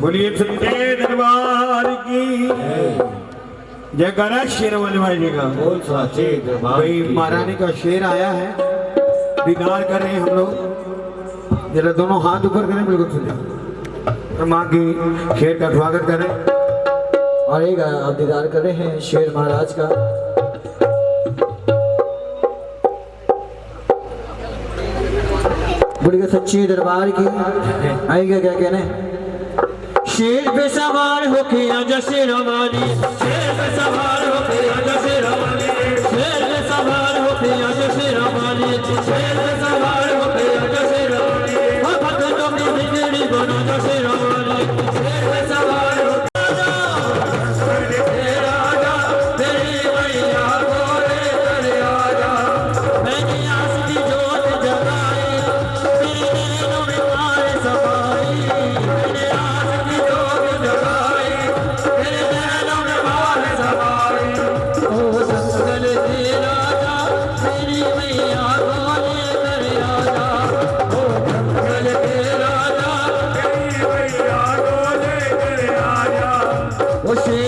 बोलिए सच्चे दरबार की जय करा शेर वाले भाई जी का। बोल साचे दरबार भाई महारानी का शेर आया है दीदार कर रहे हैं हम लोग। जरा दोनों हाथ ऊपर करें बिल्कुल सुझा और माँ की शेर का स्वागत करें। और एक आप दीदार कर रहे हैं शेर महाराज का। बोलिए सच्चे दरबार की आएगा क्या कहने? शेर पे सवार होके आजा शेरवानी शेर सवार होके आजा शेरवानी शेर पे सवार शेर पे 不行